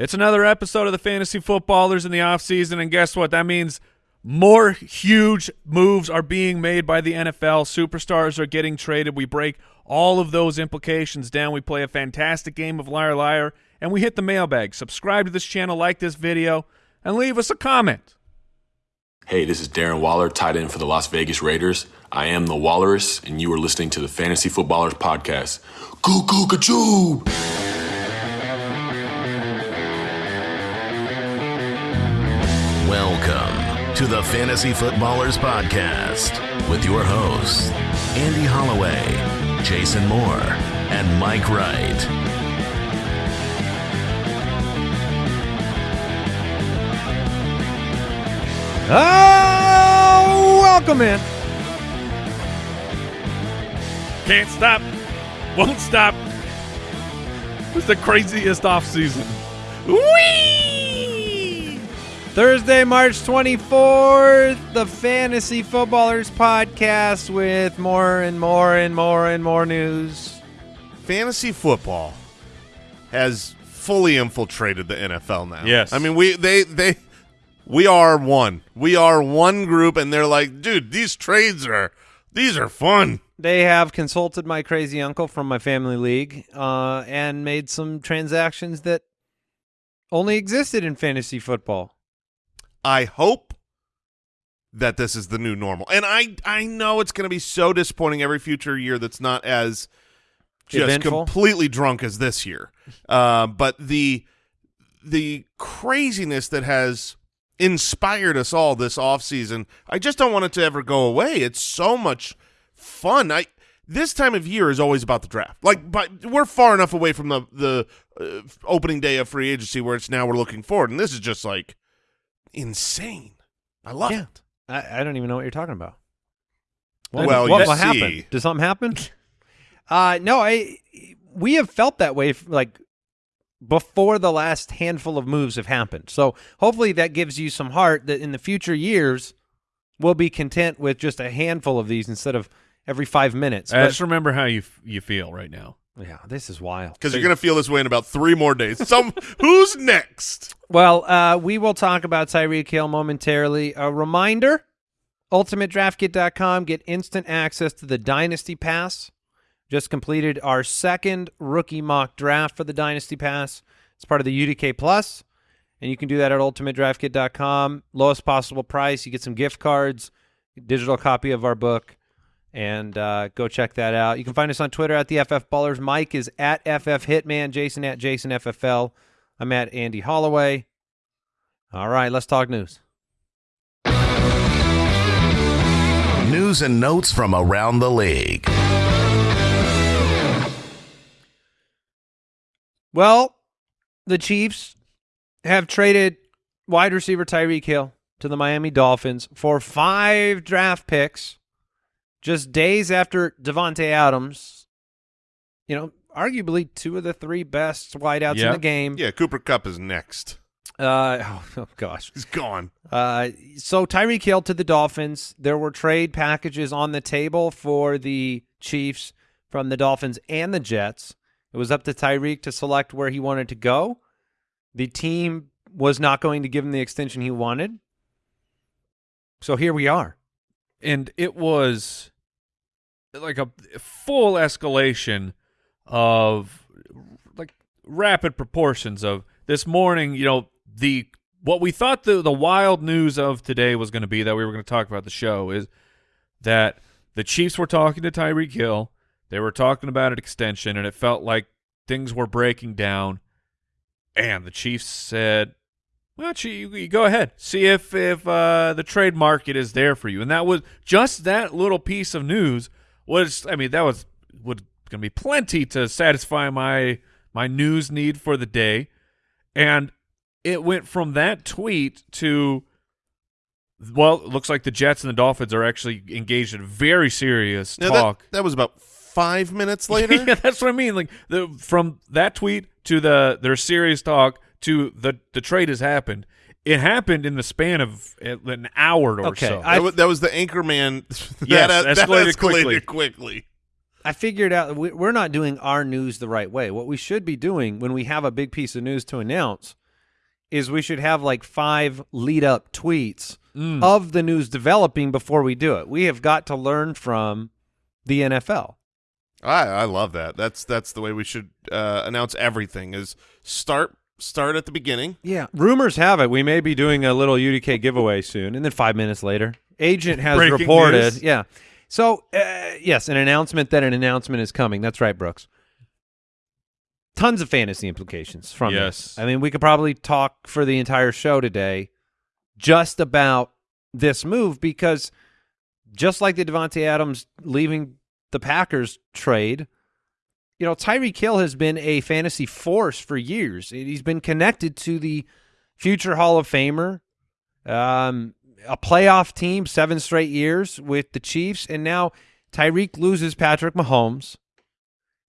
It's another episode of the Fantasy Footballers in the offseason, and guess what? That means more huge moves are being made by the NFL. Superstars are getting traded. We break all of those implications down. We play a fantastic game of Liar Liar, and we hit the mailbag. Subscribe to this channel, like this video, and leave us a comment. Hey, this is Darren Waller, tight end for the Las Vegas Raiders. I am the Walrus, and you are listening to the Fantasy Footballers Podcast. Goo goo to the Fantasy Footballers Podcast with your hosts, Andy Holloway, Jason Moore, and Mike Wright. Oh, welcome in. Can't stop, won't stop. It's the craziest offseason. Whee! Thursday, March 24th, the Fantasy Footballers Podcast with more and more and more and more news. fantasy football has fully infiltrated the NFL now. Yes. I mean we they they we are one. We are one group and they're like, dude, these trades are these are fun. They have consulted my crazy uncle from my family league uh, and made some transactions that only existed in fantasy football. I hope that this is the new normal. And I I know it's going to be so disappointing every future year that's not as just Eventful? completely drunk as this year. Uh, but the the craziness that has inspired us all this offseason, I just don't want it to ever go away. It's so much fun. I this time of year is always about the draft. Like, but we're far enough away from the the uh, opening day of free agency where it's now we're looking forward, and this is just like insane. I love Yeah. it. I, I don't even know what you're talking about. Well, what, what happened? Did something happen? uh, no, I. We have felt that way f- like before the last handful of moves have happened. So hopefully that gives you some heart that in the future years we'll be content with just a handful of these instead of every five minutes. I But- just remember how you you feel right now. Yeah, this is wild. Because you're gonna feel this way in about three more days. Some who's next? Well, uh, we will talk about Tyreek Hill momentarily. A reminder, ultimatedraftkit.com, get instant access to the Dynasty Pass. Just completed our second rookie mock draft for the Dynasty Pass. It's part of the UDK Plus, and you can do that at ultimatedraftkit.com. Lowest possible price. You get some gift cards, digital copy of our book, and uh, go check that out. You can find us on Twitter at the FF Ballers. Mike is at FF Hitman. Jason at Jason FFL. I'm at Andy Holloway. All right, let's talk news. News and notes from around the league. Well, the Chiefs have traded wide receiver Tyreek Hill to the Miami Dolphins for five draft picks just days after Davante Adams, you know, arguably two of the three best wideouts in the game. Yeah, Cooper Kupp is next. Uh, oh, oh, gosh. He's gone. Uh, so Tyreek Hill to the Dolphins. There were trade packages on the table for the Chiefs from the Dolphins and the Jets. It was up to Tyreek to select where he wanted to go. The team was not going to give him the extension he wanted. So here we are. and it was like a full escalation of like rapid proportions of this morning you know the what we thought the the wild news of today was going to be that we were going to talk about the show is that the Chiefs were talking to Tyreek Hill they were talking about an extension and it felt like things were breaking down and the Chiefs said well, you, you go ahead. See if if uh, the trade market is there for you. And that was just that little piece of news was. I mean, that was would going to be plenty to satisfy my my news need for the day. And it went from that tweet to well, it looks like the Jets and the Dolphins are actually engaged in very serious Now, talk. That, that was about five minutes later. yeah, that's what I mean. Like the from that tweet to the their serious talk to the the trade has happened. It happened in the span of an hour or Okay, so. I- that, was, that was the Anchorman. that, Yes, that escalated escalated quickly. quickly. I figured out we- we're not doing our news the right way. What we should be doing when we have a big piece of news to announce is we should have like five lead up tweets Mm. of the news developing before we do it. We have got to learn from the NFL. I I love that. That's that's the way we should uh, announce everything. Is start start at the beginning. Yeah. Rumors have it we may be doing a little UDK giveaway soon, and then five minutes later, agent has Breaking reported. news. Yeah. So uh, yes, an announcement that an announcement is coming. That's right, Brooks. Tons of fantasy implications from Yes. this. I mean, we could probably talk for the entire show today just about this move because just like the Davante Adams leaving the Packers trade, you know, Tyreek Hill has been a fantasy force for years. He's been connected to the future Hall of Famer, um, a playoff team seven straight years with the Chiefs, and now Tyreek loses Patrick Mahomes,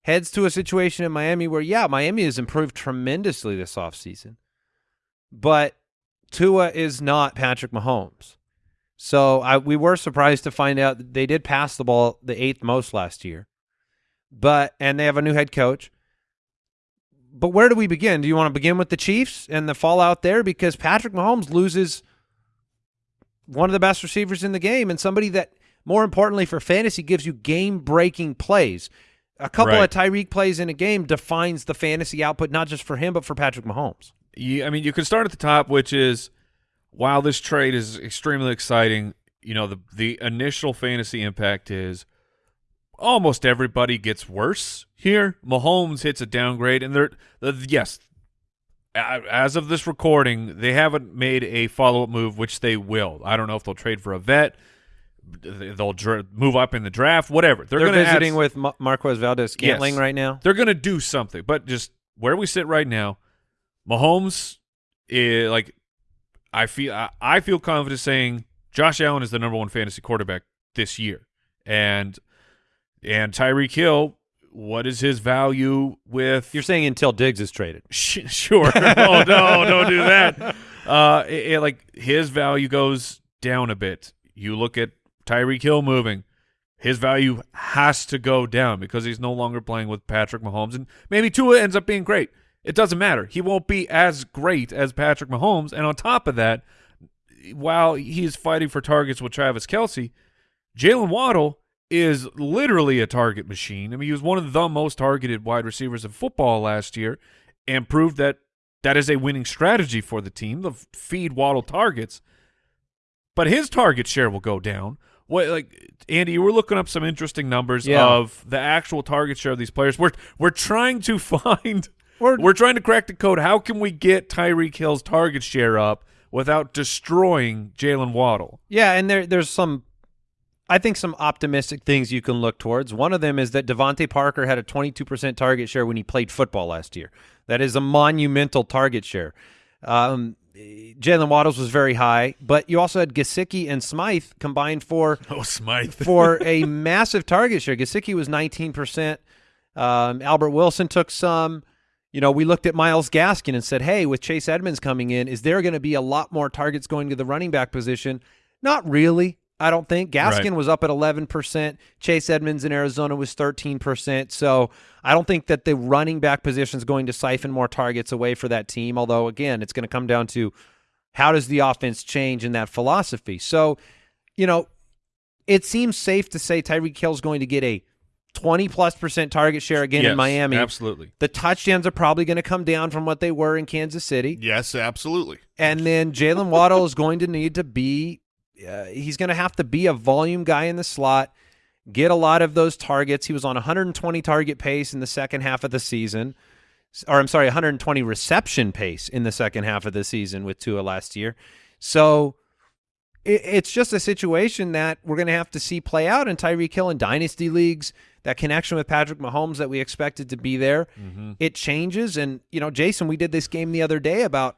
heads to a situation in Miami where, yeah, Miami has improved tremendously this offseason, but Tua is not Patrick Mahomes. So I, we were surprised to find out they did pass the ball the eighth most last year, but and they have a new head coach. But where do we begin? Do you want to begin with the Chiefs and the fallout there? Because Patrick Mahomes loses one of the best receivers in the game and somebody that, more importantly for fantasy, gives you game breaking plays. A couple Right. of Tyreek plays in a game defines the fantasy output, not just for him, but for Patrick Mahomes. you, I mean, you can start at the top, which is while this trade is extremely exciting, you know, the the initial fantasy impact is almost everybody gets worse here. Mahomes hits a downgrade, and they're the, yes, as of this recording, they haven't made a follow up move, which they will. I don't know if they'll trade for a vet. They'll dra- move up in the draft, whatever. They're, They're, visiting with Ma- Marquez Valdes Scantling Yes. right now. they're going to do something. But just where we sit right now, Mahomes, is, like, I feel I, I feel confident saying Josh Allen is the number one fantasy quarterback this year, and and Tyreek Hill. What is his value with? You're saying until Diggs is traded. Sh- sure. no, no, don't do that. Uh, it, it- like his value goes down a bit. You look at Tyreek Hill moving, his value has to go down because he's no longer playing with Patrick Mahomes, and maybe Tua ends up being great. It doesn't matter. He won't be as great as Patrick Mahomes, and on top of that, while he's fighting for targets with Travis Kelce, Jalen Waddle is literally a target machine. I mean, he was one of the most targeted wide receivers in football last year and proved that that is a winning strategy for the team, the feed Waddle targets. But his target share will go down. What like Andy, you were looking up some interesting numbers Yeah. of the actual target share of these players. We're we're trying to find We're- we're trying to crack the code. How can we get Tyreek Hill's target share up without destroying Jalen Waddle? Yeah, and there there's some I think some optimistic things you can look towards. One of them is that DeVante Parker had a 22% target share when he played football last year. That is a monumental target share. Um, Jalen Waddles was very high, but you also had Gesicki and Smythe combined for Oh, Smythe. for a massive target share. Gesicki was 19%. Um, Albert Wilson took some. You know, we looked at Myles Gaskin and said, hey, with Chase Edmonds coming in, is there going to be a lot more targets going to the running back position? Not really. I don't think. Gaskin Right. was up at 11%. Chase Edmonds in Arizona was 13%. So I don't think that the running back position is going to siphon more targets away for that team. Although, again, it's going to come down to how does the offense change in that philosophy. So, you know, it seems safe to say Tyreek Hill is going to get a 20 plus percent target share again Yes, in Miami. Absolutely. The touchdowns are probably going to come down from what they were in Kansas City. Yes, absolutely. And then Jalen Waddle is going to need to be, uh, he's going to have to be a volume guy in the slot, get a lot of those targets. He was on 120 target pace in the second half of the season, or I'm sorry, 120 reception pace in the second half of the season with Tua last year. So it, it's just a situation that we're going to have to see play out in Tyreek Hill in dynasty leagues. That connection with Patrick Mahomes that we expected to be there, it changes. And you know, Jason, we did this game the other day about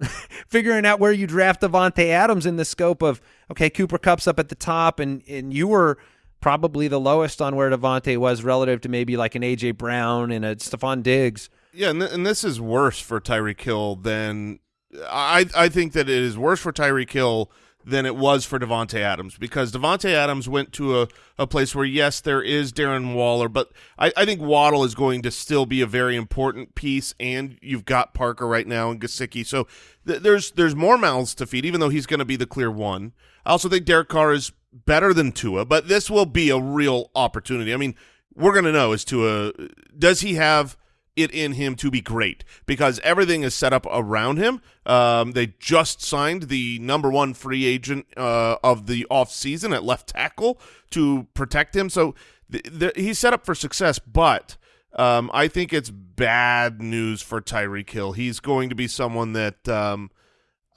figuring out where you draft Davante Adams in the scope of okay, Cooper Kupp's up at the top, and and you were probably the lowest on where Davante was relative to maybe like an AJ Brown and a Stefon Diggs. Yeah, and, th- and this is worse for Tyreek Hill than I. I think that it is worse for Tyreek Hill than it was for Davante Adams because Davante Adams went to a, a place where yes, there is Darren Waller, but I, I think Waddle is going to still be a very important piece, and you've got Parker right now and Gesicki, so th- there's there's more mouths to feed, even though he's going to be the clear one. I also think Derek Carr is better than Tua, but this will be a real opportunity. I mean, we're going to know as Tua does he have it in him to be great because everything is set up around him. Um, they just signed the number one free agent uh, of the offseason at left tackle to protect him. So th- th- he's set up for success, but um, I think it's bad news for Tyreek Hill. He's going to be someone that um,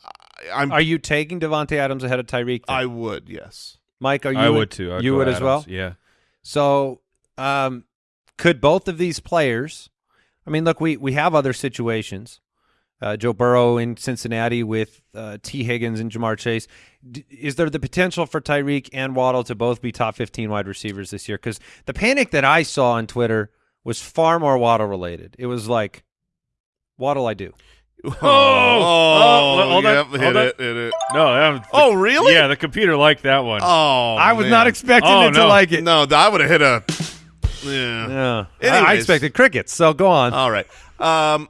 I, I'm. Are you taking Davante Adams ahead of Tyreek? then? I would, yes. Mike, are you? I in- would too. I'd you go would as well. Yeah. So, um, could both of these players? I mean, look, we we have other situations. Uh, Joe Burrow in Cincinnati with uh, Tee Higgins and Ja'Marr Chase. D- is there the potential for Tyreek and Waddle to both be top 15 wide receivers this year? Because the panic that I saw on Twitter was far more Waddle related. It was like, Waddle, I do. Oh, oh, hold on, yep, hold hit on. it, hit it. No. That, Oh, really? Yeah, the computer liked that one. Oh, I was man. not expecting Oh, it to like it. No, I would have hit a. Yeah. Yeah. I- I expected crickets. So go on. All right. Um,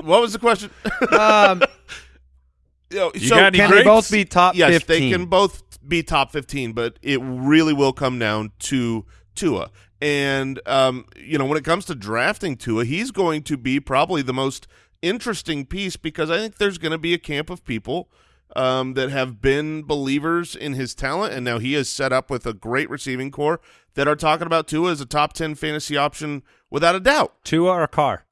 what was the question? Um, You know, You so got any can they both be top yes, 15? they can both be top fifteen, but it really will come down to Tua. And um, you know, when it comes to drafting Tua, he's going to be probably the most interesting piece because I think there's going to be a camp of people um, that have been believers in his talent, and now he is set up with a great receiving corps that are talking about Tua as a top ten fantasy option without a doubt. Tua or Carr?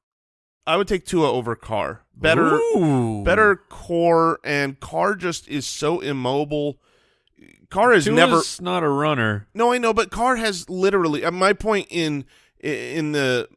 I would take Tua over Carr. Better, Ooh. better corps, and Carr just is so immobile. Carr is Tua's never. not a runner. No, I know, but Carr has literally. uh, My point in in the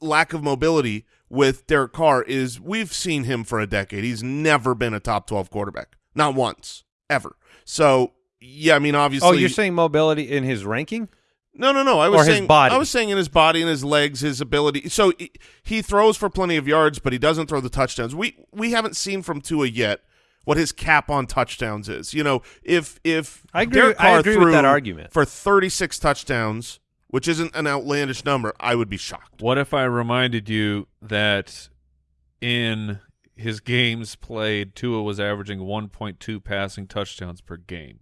lack of mobility with Derek Carr is we've seen him for a decade. He's never been a top twelve quarterback, not once, ever. So yeah, I mean, obviously. Oh, you're saying mobility in his ranking? No, no, no. I was Or his saying body. I was saying in his body and his legs, his ability. So he, he throws for plenty of yards, but he doesn't throw the touchdowns. We we haven't seen from Tua yet what his cap on touchdowns is. You know, if if I agree- Derek I Carr agree with threw that argument. for 36 touchdowns, which isn't an outlandish number, I would be shocked. What if I reminded you that in his games played, Tua was averaging 1.2 passing touchdowns per game,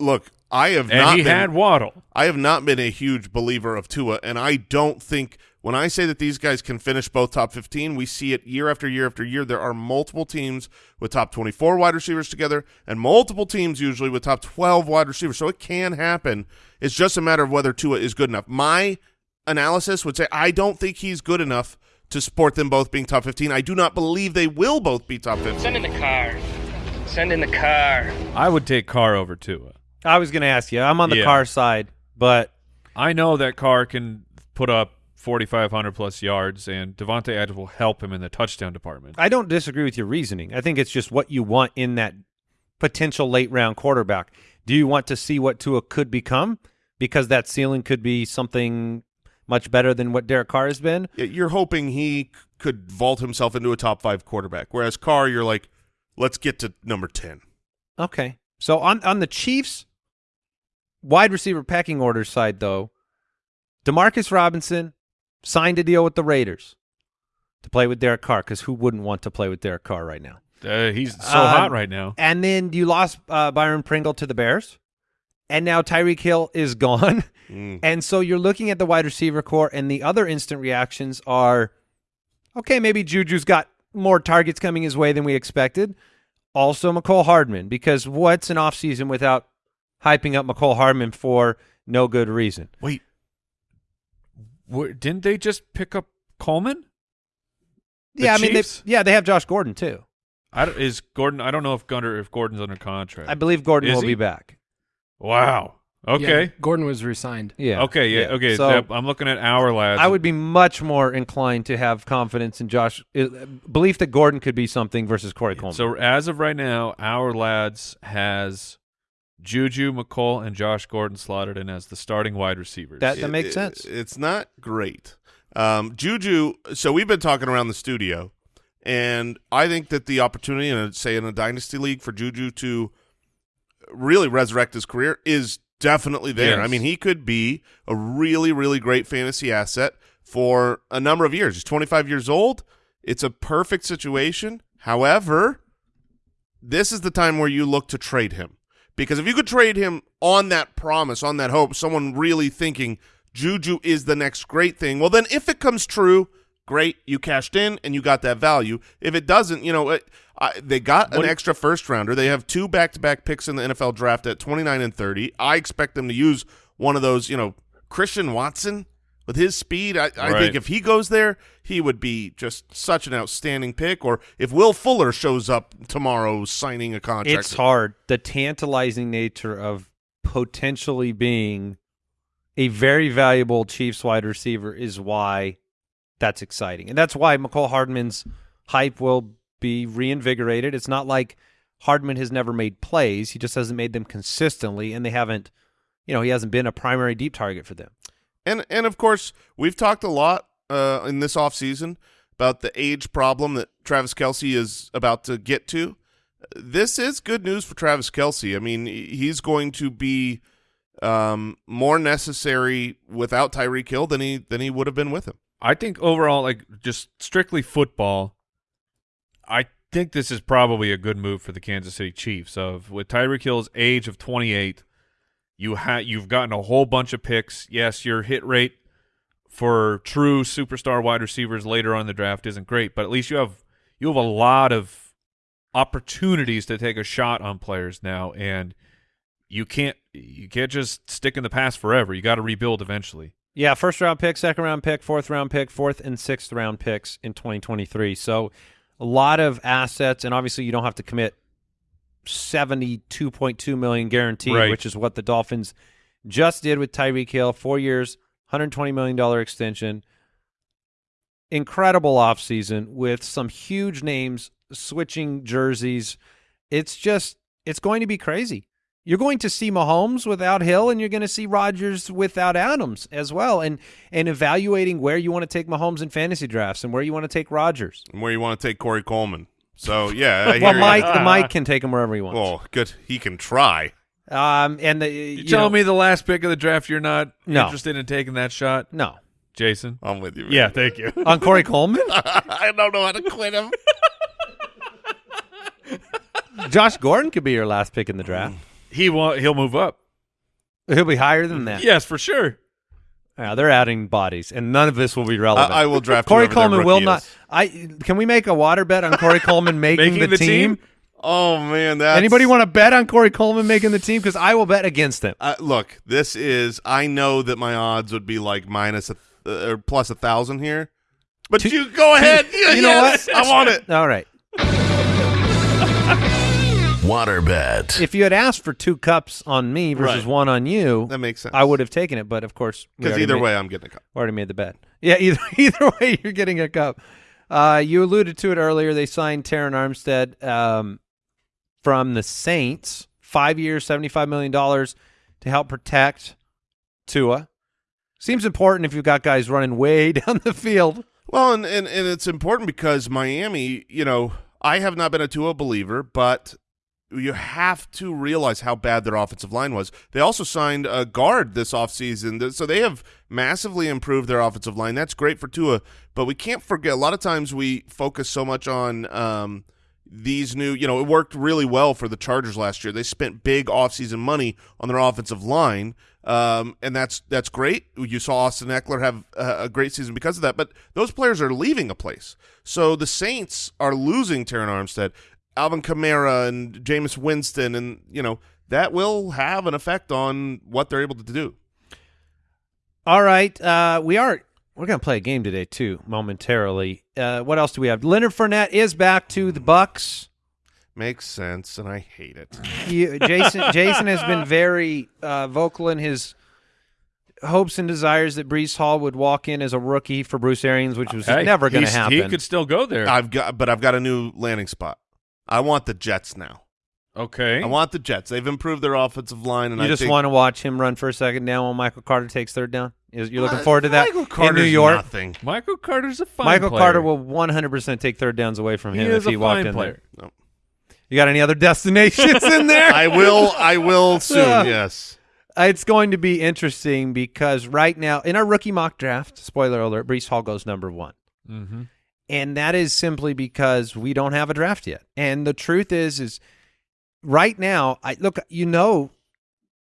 Look, I have and not he been, had Waddle. I have not been a huge believer of Tua, and I don't think when I say that these guys can finish both top 15, we see it year after year after year. There are multiple teams with top 24 wide receivers together, and multiple teams usually with top 12 wide receivers. So it can happen. It's just a matter of whether Tua is good enough. My analysis would say I don't think he's good enough to support them both being top 15. I do not believe they will both be top 15. Send in the car. Send in the car. I would take Carr over Tua. I was going to ask you. I'm on the Yeah. Carr side, but I know that Carr can put up 4,500 plus yards, and Davante Adams will help him in the touchdown department. I don't disagree with your reasoning. I think it's just what you want in that potential late round quarterback. Do you want to see what Tua could become? Because that ceiling could be something much better than what Derek Carr has been. You're hoping he could vault himself into a top five quarterback, whereas Carr, you're like, let's get to number 10. Okay. So on on the Chiefs wide receiver packing order side though, Demarcus Robinson signed a deal with the Raiders to play with Derek Carr cuz who wouldn't want to play with Derek Carr right now? Uh, he's so Uh, hot right now. And then you lost uh, Byron Pringle to the Bears. And now Tyreek Hill is gone. Mm. And so you're looking at the wide receiver corps, and the other instant reactions are okay, maybe Juju's got more targets coming his way than we expected. Also, Mecole Hardman, because what's an offseason without hyping up Mecole Hardman for no good reason? Wait, Wha- didn't they just pick up Coleman? The yeah, I mean, they, yeah, they have Josh Gordon too. I is Gordon? I don't know if Gunner if Gordon's under contract. I believe Gordon Is will he? be back. Wow. Okay. Yeah, Gordon was resigned. Yeah. Okay. Yeah. Okay. So yep, I'm looking at Ourlads. I would be much more inclined to have confidence in Josh, uh, belief that Gordon could be something versus Corey Coleman. So as of right now, Ourlads has Juju, Mecole, and Josh Gordon slotted in as the starting wide receivers. That- it- makes it- sense. It's not great. Um, Juju. So we've been talking around the studio, and I think that the opportunity, in a, say in a dynasty league, for Juju to really resurrect his career is definitely there. Yes. I mean, he could be a really, really great fantasy asset for a number of years. He's 25 years old. It's a perfect situation. However, this is the time where you look to trade him. Because if you could trade him on that promise, on that hope, someone really thinking Juju is the next great thing, well, then if it comes true, great, you cashed in and you got that value. If it doesn't, you know, it, I, they got an extra first rounder. They have two back to back picks in the NFL draft at 29 and 30. I expect them to use one of those, you know, Christian Watson with his speed. I, I Right. think if he goes there, he would be just such an outstanding pick. Or if Will Fuller shows up tomorrow signing a contract. It's hard. The tantalizing nature of potentially being a very valuable Chiefs wide receiver is why that's exciting. And that's why Mecole Hardman's hype will be reinvigorated. It's not like Hardman has never made plays. He just hasn't made them consistently and they haven't you know, he hasn't been a primary deep target for them. And and of course, we've talked a lot uh, in this offseason about the age problem that Travis Kelce is about to get to. This is good news for Travis Kelce. I mean, he's going to be um, more necessary without Tyreek Hill than he than he would have been with him. I think overall, like just strictly football, I think this is probably a good move for the Kansas City Chiefs. Of with Tyreek Hill's age of 28, you ha- you've gotten a whole bunch of picks. Yes, your hit rate for true superstar wide receivers later on the draft isn't great, but at least you have you have a lot of opportunities to take a shot on players now, and you can't you can't just stick in the past forever. You got to rebuild eventually. Yeah, first round pick, second round pick, fourth round pick, fourth and sixth round picks in 2023. So a lot of assets, and obviously you don't have to commit 72.2 million guaranteed, Right. which is what the Dolphins just did with Tyreek Hill. Four years, 120 million dollar extension. Incredible offseason with some huge names switching jerseys. It's just it's going to be crazy. You're going to see Mahomes without Hill, and you're going to see Rodgers without Adams as well. And and evaluating where you want to take Mahomes in fantasy drafts and where you want to take Rodgers. And where you want to take Corey Coleman. So yeah, I Well, hear you. Mike, the Mike can take him wherever he wants. Oh, good. He can try. Um, and the You, you telling know- me the last pick of the draft you're not No. interested in taking that shot, no Jason? I'm with you. man. Yeah, thank you. on Corey Coleman. I don't know how to quit him. Josh Gordon could be your last pick in the draft. He will he'll move up. He'll be higher than that. Yes, for sure. Yeah, they're adding bodies, and none of this will be relevant. I, I will draft Corey Coleman will not. is. I can we make a water bet on Corey Coleman making, Making the, the team? Oh man, that's Anybody want to bet on Corey Coleman making the team? Because I will bet against him. Uh, look, this is. I know that my odds would be like minus a uh, or plus a thousand here, but you go ahead. Yeah, you know yes, what? I want it. All right. Waterbed. If you had asked for two cups on me versus Right. one on you, That makes sense. I would have taken it. But of course, because either made- way, I'm getting a cup. already made the bet. Yeah, either either way, you're getting a cup. Uh, you alluded to it earlier. They signed Terron Armstead um, from the Saints, five years, seventy-five million dollars to help protect Tua. Seems important if you've got guys running way down the field. Well, and, and and it's important because Miami, you know, I have not been a Tua believer, but you have to realize how bad their offensive line was. They also signed a guard this offseason, so they have massively improved their offensive line. That's great for Tua, but we can't forget a lot of times we focus so much on um, these new, you know, it worked really well for the Chargers last year. They spent big offseason money on their offensive line. Um, and that's that's great. You saw Austin Ekeler have a, a great season because of that. But those players are leaving a place. So the Saints are losing Terron Armstead, Alvin Kamara, and Jameis Winston, and you know that will have an effect on what they're able to do. All right, uh, we are we're gonna play a game today too momentarily. Uh, what else do we have? Leonard Fournette is back to the Bucs. Makes sense, and I hate it. You, Jason Jason has been very uh, vocal in his hopes and desires that Breece Hall would walk in as a rookie for Bruce Arians, which was Hey, never going to happen. He could still go there. I've got, but I've got a new landing spot. I want the Jets now. okay. I want the Jets. They've improved their offensive line, and you I just think want to watch him run for a second down while Michael Carter takes third down. You're looking Uh, forward to that Michael in New York? Nothing. Michael Carter's a fine Michael player. Carter will 100% take third downs away from He him is if he walked in player. No. You got any other destinations in there? I will. I will soon. Yeah. yes. It's going to be interesting because right now in our rookie mock draft, spoiler alert, Breece Hall goes number one. Mm-hmm. And that is simply because we don't have a draft yet. And the truth is, is right now, I look, you know,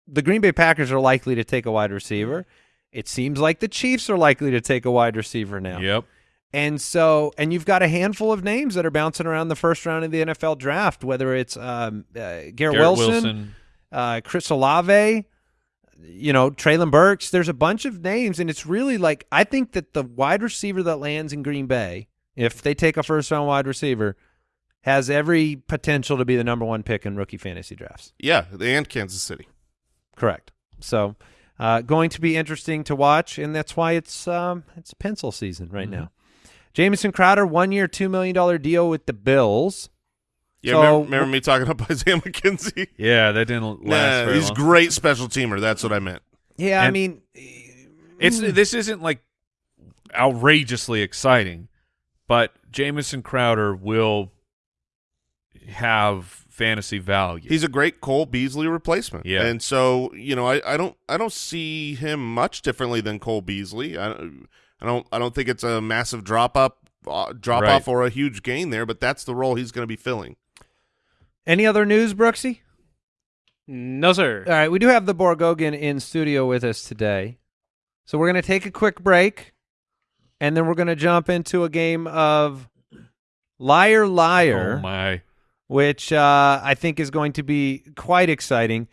the Green Bay Packers are likely to take a wide receiver. It seems like the Chiefs are likely to take a wide receiver now. Yep. And so, and you've got a handful of names that are bouncing around the first round of the NFL draft, whether it's um, uh, Garrett, Garrett Wilson, Wilson. uh, Chris Olave, you know, Treylon Burks. There's a bunch of names, and it's really like I think that the wide receiver that lands in Green Bay, if they take a first round wide receiver, has every potential to be the number one pick in rookie fantasy drafts. Yeah. And Kansas City. Correct. So, uh, going to be interesting to watch, and that's why it's um, it's pencil season right now. Jamison Crowder, one year, two million dollar deal with the Bills. Yeah. So- remember, remember me talking about Isaiah McKenzie? Yeah, that didn't last Nah, very he's long. great special teamer. That's what I meant. Yeah, I mean, It's this isn't like outrageously exciting, but Jamison Crowder will have fantasy value. He's a great Cole Beasley replacement. Yeah. And so, you know, I, I don't I don't see him much differently than Cole Beasley. I, I don't I don't think it's a massive drop up uh, drop Right. off or a huge gain there, but that's the role he's going to be filling. any other news, Brooksy? No, sir. All right, we do have the Borgogan in studio with us today. So we're going to take a quick break, and then we're going to jump into a game of Liar Liar, oh my! which uh, I think is going to be quite exciting.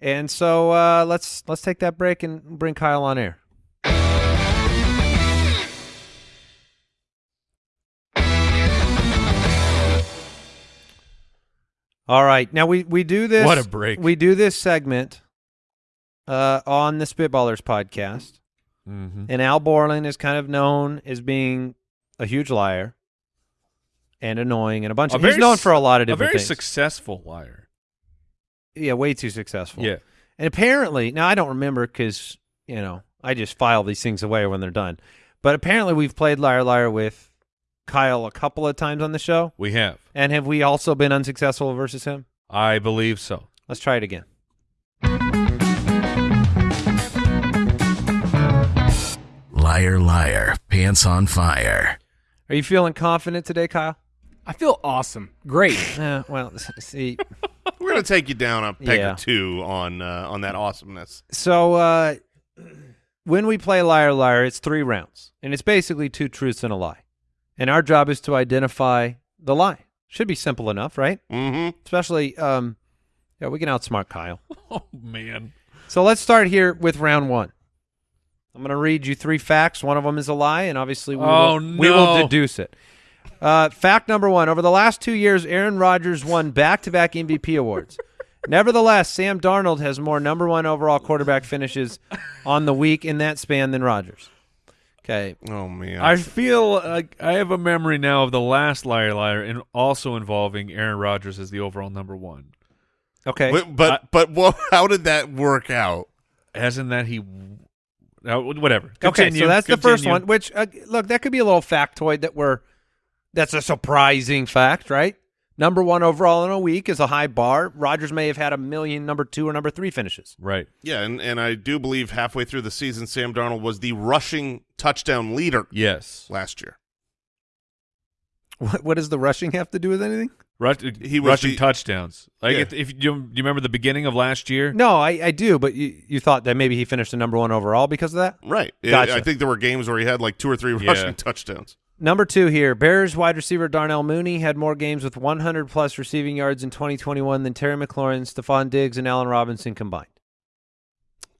And so uh, let's let's take that break and bring Kyle on air. All right, now we we do this. What a break. We do this segment uh, on the Spitballers podcast, Mm-hmm. and Al Borland is kind of known as being a huge liar and annoying and a bunch A of. He's known for a lot of different A very things. successful liar. yeah, way too successful. Yeah. And apparently, now I don't remember because you know I just file these things away when they're done. But apparently, we've played liar liar with Kyle a couple of times on the show, We have. and have we also been unsuccessful versus him? I believe so. Let's try it again. Liar, liar, pants on fire. Are you feeling confident today, Kyle? I feel awesome. Great. Uh, well, see, We're going to take you down a peg Yeah. or two on uh, on that awesomeness. so uh, when we play liar liar, it's three rounds, and it's basically two truths and a lie, and our job is to identify the lie. Should be simple enough, right? Mm-hmm. Especially, um, yeah, we can outsmart Kyle. Oh man. So let's start here with round one. I'm going to read you three facts. One of them is a lie, and obviously we, Oh, will, we will deduce it. Uh, fact number one: Over the last two years, Aaron Rodgers won back-to-back MVP awards. Nevertheless, Sam Darnold has more number one overall quarterback finishes on the week in that span than Rodgers. Okay, Oh man. I feel like I have a memory now of the last liar liar and also involving Aaron Rodgers as the overall number one. okay. Wait, but but well, how did that work out? Hasn't that he? Uh, whatever. Okay, so that's the first one. Which uh, look, that could be a little factoid that we're. That's a surprising fact, right? Number one overall in a week is a high bar. Rodgers may have had a million number two or number three finishes. Right. Yeah, and, and I do believe halfway through the season, Sam Darnold was the rushing touchdown leader Yes. last year. What, what does the rushing have to do with anything? Rush, He was rushing the- touchdowns. Like Yeah. if, if you, do you remember the beginning of last year? No, I, I do, but you, you thought that maybe he finished the number one overall because of that? Right. Gotcha. I think there were games where he had like two or three Yeah. rushing touchdowns. Number two here, Bears wide receiver Darnell Mooney had more games with 100 plus receiving yards in 2021 than Terry McLaurin, Stefon Diggs, and Allen Robinson combined.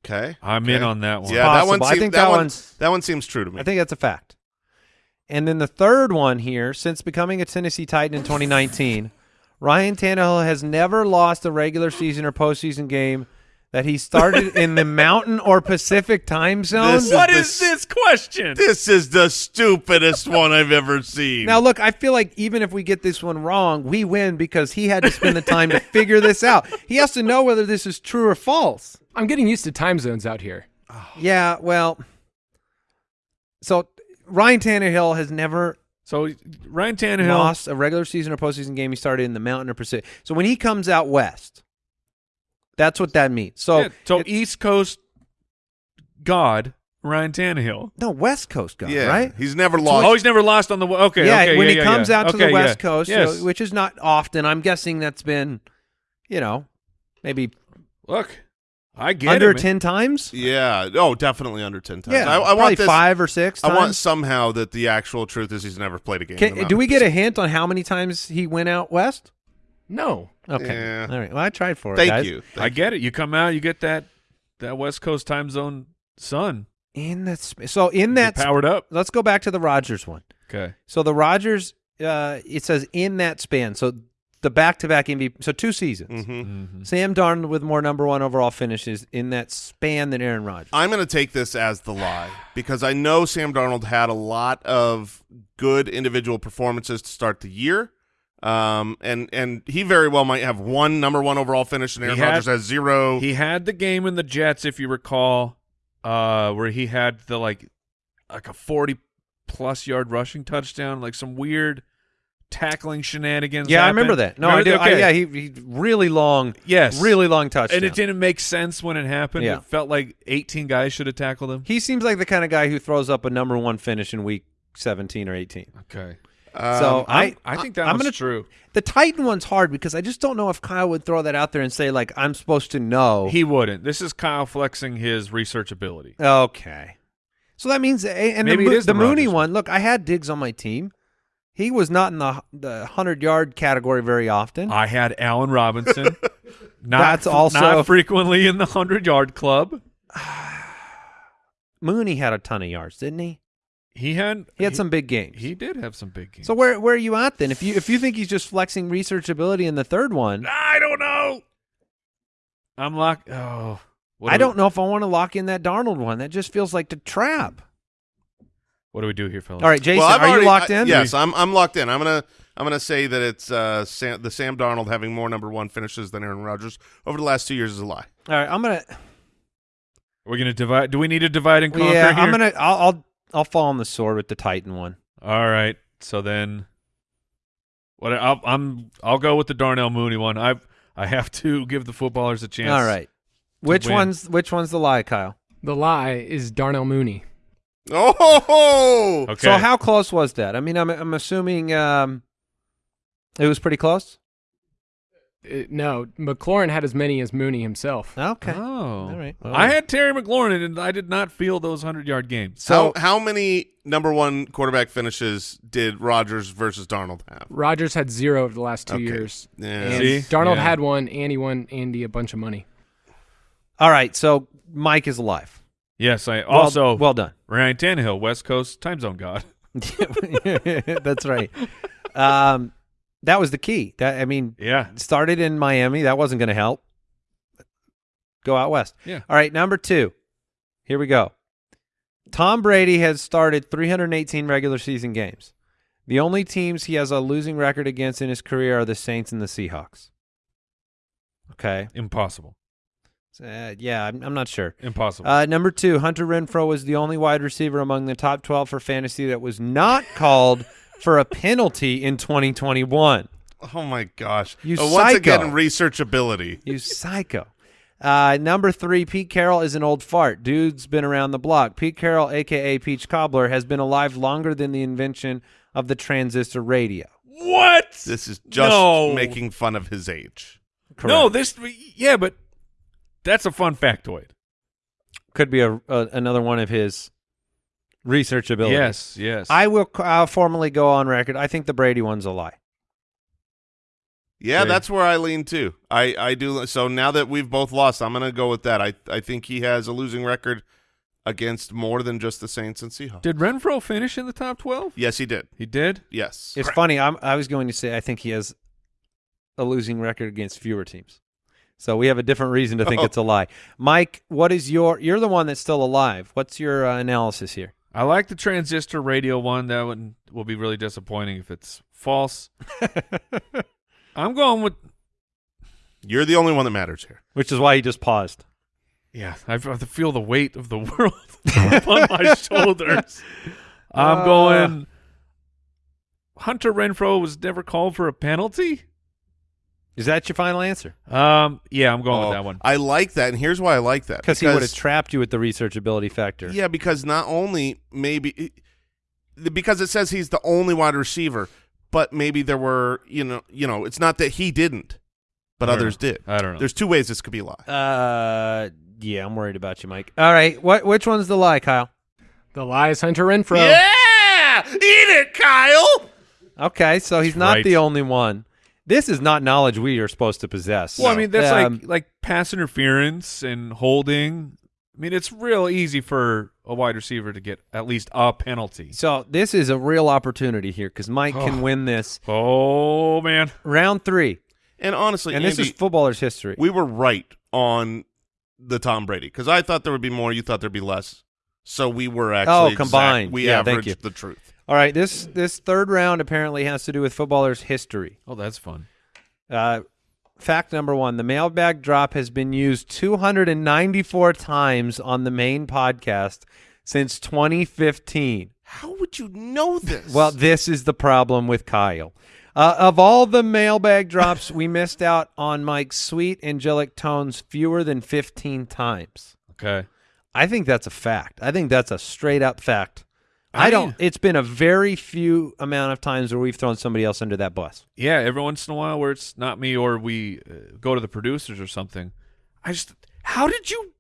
Okay. I'm okay. in on that one. Yeah, that one. Possible. I think that, that one. one's- That one seems true to me. I think that's a fact. And then the third one here, since becoming a Tennessee Titan in 2019, Ryan Tannehill has never lost a regular season or postseason game that he started in the Mountain or Pacific time zone. This is What the is this question? this is the stupidest one I've ever seen. Now, look, I feel like even if we get this one wrong, we win because he had to spend the time to figure this out. He has to know whether this is true or false. I'm getting used to time zones out here. Yeah, well, so Ryan Tannehill has never So Ryan Tannehill. lost a regular season or postseason game. He started in the Mountain or Pacific. So when he comes out west, that's what that means. So yeah, so it- East Coast God Ryan Tannehill. no West Coast guy, yeah, right? He's never lost. Oh, he's never lost on the okay. yeah, okay, when yeah, he yeah, comes yeah. out to Okay, the West yeah. Coast, you yes. know, which is not often. I'm guessing that's been, you know, maybe Look, I get under it, ten times. yeah. Oh, definitely under ten times. Yeah, I, I probably want this. five or six. I Times. want somehow that the actual truth is he's never played a game. Can, do we get a hint on how many times he went out west? No. Okay, Yeah. all right. Well, I tried for it. Thank guys. you. I get it. You come out, you get that that West Coast time zone sun. In that, sp- so in You that, powered up. let's go back to the Rodgers one. Okay. So the Rodgers, uh, it says in that span. So the back-to-back MVP. So two seasons. hmm Mhm. Sam Darnold with more number one overall finishes in that span than Aaron Rodgers. I'm going to take this as the lie because I know Sam Darnold had a lot of good individual performances to start the year. Um, and and he very well might have one number one overall finish, and Aaron had- Rodgers has zero. He had the game in the Jets, if you recall, uh, where he had the like like a forty plus yard rushing touchdown, like some weird tackling shenanigans. yeah, I remember that. No, I Remember- do. I, yeah, he, he really long, yes, really long touchdown. and it didn't make sense when it happened. Yeah. It felt like eighteen guys should have tackled him. He seems like the kind of guy who throws up a number one finish in week 17 or 18. Okay, Um, so I, I'm- I think that I'm gonna, true. The Titan one's hard because I just don't know if Kyle would throw that out there and say like I'm supposed to know. He wouldn't. This is Kyle flexing his research ability. okay, so that means and Maybe the, it Mo- is the the Mooney one. Look, I had Diggs on my team. He was not in the the hundred yard category very often. I had Allen Robinson. not That's also- not frequently in the hundred yard club. Mooney had a ton of yards, didn't he? He had He had some big games. He did have some big games. so where where are you at then? If you if you think he's just flexing research ability in the third one, I don't know. I'm locked. Oh, I do don't know if I want to lock in that Darnold one. That just feels like the trap. We, what do we do here, fellas? All right, Jason, well, are already- you locked I- in? yes, I'm. I'm locked in. I'm gonna. I'm gonna say that it's uh, Sam, the Sam Darnold having more number one finishes than Aaron Rodgers over the last two years is a lie. All right, I'm gonna. We're gonna divide. Do we need to divide and conquer? Yeah, here? I'm gonna. I'll, I'll I'll fall on the sword with the Titan one. All right. So then, what? I'll, I'm. I'll go with the Darnell Mooney one. I. I have to give the footballers a chance. All right. Which win. one's which one's the lie, Kyle? The lie is Darnell Mooney. Oh, ho, ho! Okay. So how close was that? I mean, I'm I'm assuming um, it was pretty close. Uh, no, McLaurin had as many as Mooney himself. Okay. Oh. All right. Well, I had Terry McLaurin, and I did not feel those hundred yard games. So- how how many number one quarterback finishes did Rodgers versus Darnold have? Rodgers had zero of the last two Okay. years. Yeah. And See? Darnold Yeah. had one, and he won Andy a bunch of money. All right. So Mike is alive. Yes, I Well- also well done. Ryan Tannehill, West Coast time zone god. That's right. Um, that was the key. That I mean, Yeah. started in Miami. That wasn't going to help. Go out west. Yeah. All right, number two. Here we go. Tom Brady has started 318 regular season games. The only teams he has a losing record against in his career are the Saints and the Seahawks. Okay. Impossible. Uh, yeah, I'm, I'm not sure. Impossible. Uh, number two, Hunter Renfrow was the only wide receiver among the top 12 for fantasy that was not called for a penalty in 2021. Oh my gosh! You Uh, once psycho. again, researchability. You psycho. Uh, number three, Pete Carroll is an old fart. Dude's been around the block. Pete Carroll, aka Peach Cobbler, has been alive longer than the invention of the transistor radio. what? This is just No. making fun of his age. No, this. Yeah, but that's a fun factoid. could be a, a another one of his research abilities. Yes, yes. I will uh, formally go on record. I think the Brady one's a lie. Yeah, Okay. that's where I lean too. I I do. So now that we've both lost, I'm gonna go with that. I I think he has a losing record against more than just the Saints and Seahawks. Did Renfrow finish in the top twelve? yes, he did. He did. Yes. It's funny. I'm, I was going to say I think he has a losing record against fewer teams. So we have a different reason to think Oh. it's a lie. Mike, what is your? You're the one that's still alive. What's your uh, analysis here? I like the transistor radio one. That one will be really disappointing if it's false. I'm going with You're the only one that matters here. Which is why he just paused. yeah. I f- I feel the weight of the world upon my shoulders. I'm going. Hunter Renfrow was never called for a penalty. Is that your final answer? Um, yeah, I'm going Oh, with that one. I like that, and here's why I like that. Because he would have trapped you with the researchability factor. Yeah, because not only maybe because it says he's the only wide receiver, but maybe there were you know you know it's not that he didn't, but others know. did. I don't know. There's two ways this could be a lie. Uh, yeah, I'm worried about you, Mike. All right, what which one's the lie, Kyle? The lie is Hunter Renfrow. Yeah, eat it, Kyle. Okay, so he's not right. the only one. This is not knowledge we are supposed to possess. Well, I mean, that's Um, like like pass interference and holding. I mean, it's real easy for a wide receiver to get at least a penalty. so this is a real opportunity here because Mike can win this Oh man, round three, And honestly, and this is footballers' history. we were right on the Tom Brady because I thought there would be more, you thought there'd be less. So we were actually Oh, exact- combined. We Yeah, thank averaged you. the truth. All right, this this third round apparently has to do with footballers' history. oh that's fun. Uh, fact number one: the mailbag drop has been used 294 times on the main podcast since 2015. How would you know this? Well, this is the problem with Kyle. Uh, of all the mailbag drops, we missed out on Mike's sweet angelic tones fewer than 15 times. Okay, I think that's a fact. I think that's a straight up fact. I, I- don't. It's been a very few amount of times where we've thrown somebody else under that bus. yeah. Every once in a while, where it's not me or we uh, go to the producers or something. I just, how did you,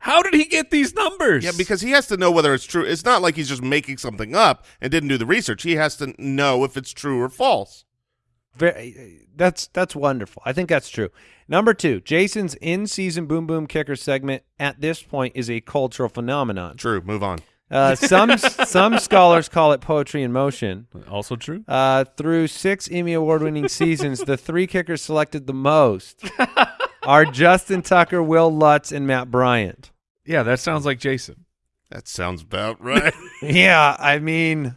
how did he get these numbers? yeah, because he has to know whether it's true. It's not like he's just making something up and didn't do the research. He has to know if it's true or false. Very, that's that's wonderful. I think that's true. Number two, Jason's in-season boom boom kicker segment at this point is a cultural phenomenon. True. Move on. Uh, some some scholars call it poetry in motion. also true. Uh, through six Emmy award-winning seasons, the three kickers selected the most are Justin Tucker, Will Lutz, and Matt Bryant. Yeah, that sounds like Jason. That sounds about right. Yeah, I mean,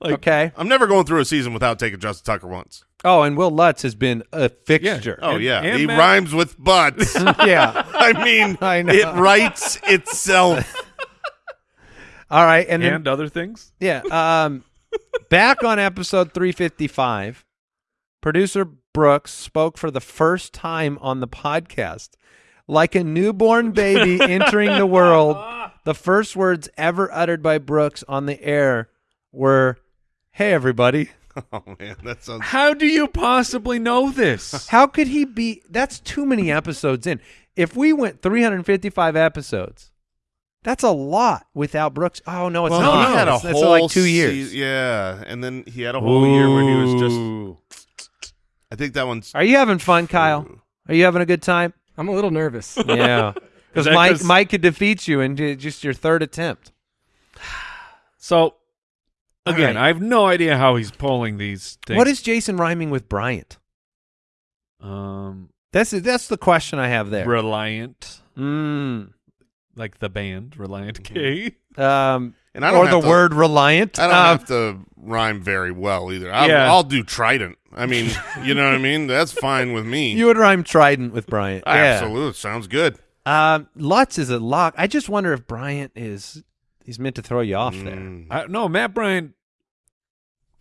Like- okay. I'm never going through a season without taking Justin Tucker once. Oh, and Will Lutz has been a fixture. Oh And- yeah, and he Matt- rhymes with butts. yeah. I mean, I know. it writes itself. All right, and And, then other things. Yeah. Um, back on episode 355, producer Brooks spoke for the first time on the podcast. Like a newborn baby entering the world, the first words ever uttered by Brooks on the air were, Hey, everybody. Oh man, that sounds. How do you possibly know this? How could he be? That's too many episodes in. If we went 355 episodes, that's a lot without Brooks. Oh, no, it's Well, not. he had a That's- that's whole like two years. se- yeah, and then he had a whole year where he was just. I think that one's. Are you having fun, Kyle? Are you having a good time? I'm a little nervous. Yeah, because Mike Mike 'cause- Mike could defeat you in just your third attempt. So, again, right. I have no idea how he's pulling these things. What is Jason rhyming with Bryant? um That's that's the question I have there. Reliant, Mm. Like the band Relient K? Um, And I don't or the to- word reliant. I don't Um, have to rhyme very well either. I'll, Yeah. I'll do Trident. I mean, you know what I mean. That's fine with me. you would rhyme Trident with Bryant. Yeah. Absolutely, sounds good. Um, Lutz is a lock. I just wonder if Bryant is he's meant to throw you off there. Mm. I, no, Matt Bryant,